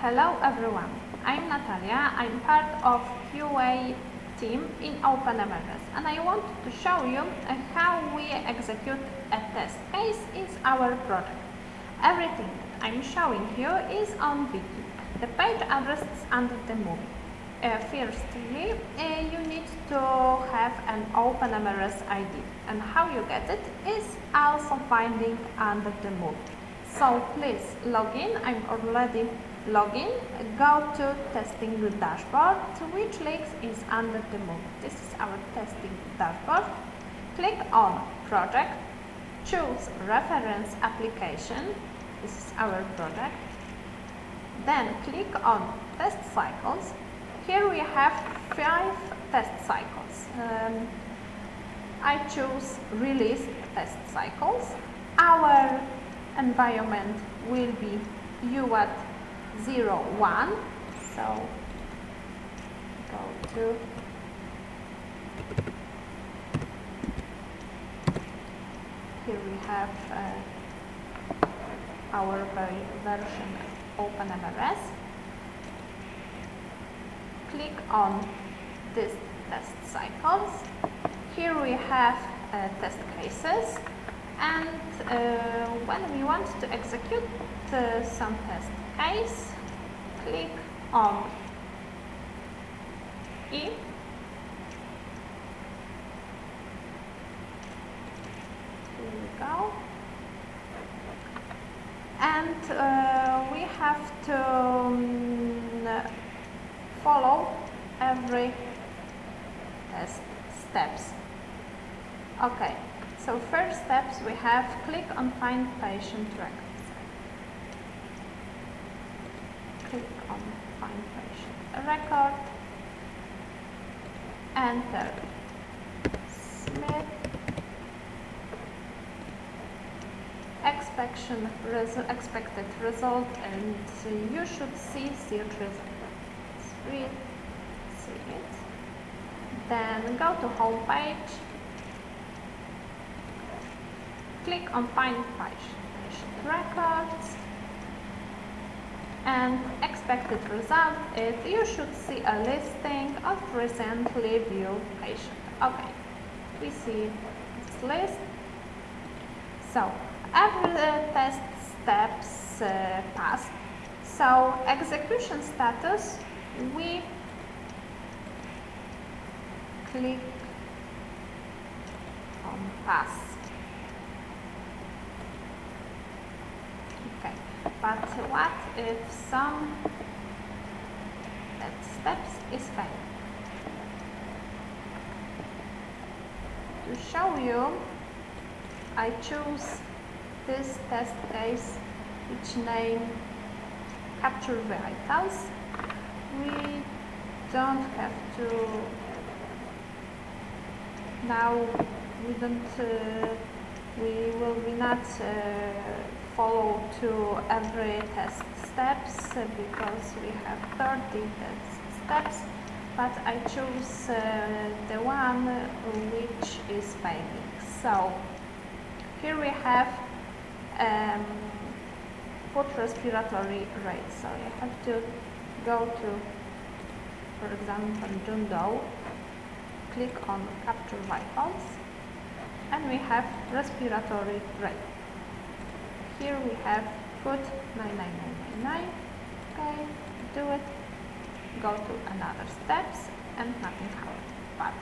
Hello everyone, I'm Natalia. I'm part of QA team in OpenMRS and I want to show you uh, how we execute a test case in our project. Everything I'm showing you is on Wiki. The page address is under the movie. Uh, firstly, uh, you need to have an OpenMRS ID and how you get it is also finding under the movie. So please log in, I'm already login, go to testing dashboard, which links is under the movie. This is our testing dashboard. Click on project, choose reference application, this is our project. Then click on test cycles. Here we have five test cycles. Um, I choose release test cycles. Our environment will be UAT 01. So go to here we have uh, our version OpenMRS. Click on this test cycles. Here we have uh, test cases and uh, when we want to execute uh, some test case, click on E Here we go. And uh, we have to um, follow every steps. Okay, so first steps we have click on find patient records. Click on find patient record. Enter Smith. Expectation, resu expected result and uh, you should see search result. Read, see it. Then go to home page click on Find Patient Records and expected result is you should see a listing of recently viewed patient. Okay, we see this list. So every uh, test steps uh, passed. So execution status, we click on pass. Okay, but what if some steps is failed? To show you, I choose this test case which name capture vitals. We don't have to now we don't uh, we will be not uh, follow to every test steps uh, because we have 30 test steps but I choose uh, the one which is failing. So here we have um, respiratory rate. So you have to go to, for example, John Doe, click on capture vitals, and we have respiratory rate. Here we have put 99999, okay, do it, go to another steps, and nothing happened. But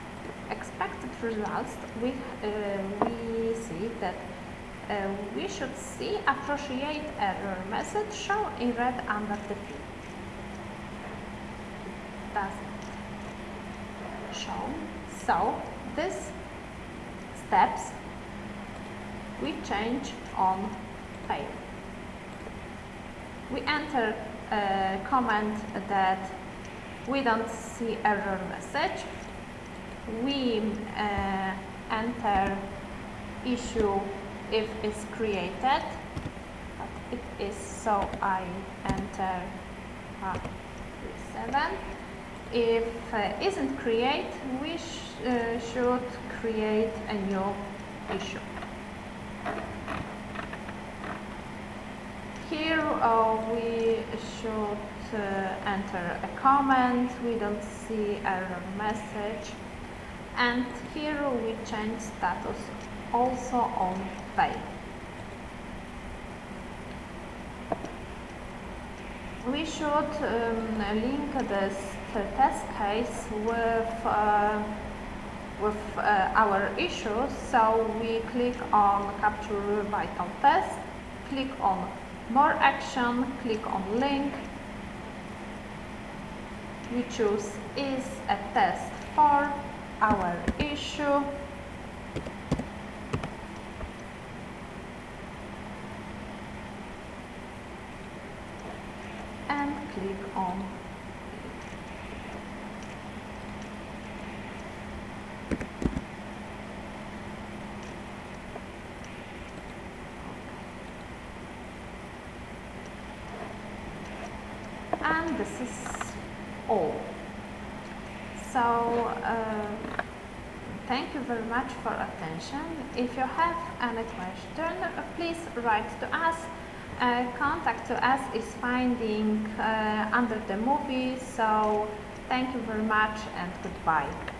expected results, we, uh, we see that uh, we should see appropriate error message shown in red under the field. Doesn't show. So these steps we change on fail. We enter a comment that we don't see error message. We uh, enter issue if it's created but it is so I enter uh, 7 if uh, isn't create we sh uh, should create a new issue here uh, we should uh, enter a comment, we don't see error message. And here we change status also on fail. We should um, link this test case with uh, with uh, our issues. So we click on capture vital test, click on more action, click on link. We choose is a test for our issue. And click on and this is all. So uh, thank you very much for attention. If you have any question, please write to us. Uh, contact to us is finding uh, under the movie. So thank you very much and goodbye.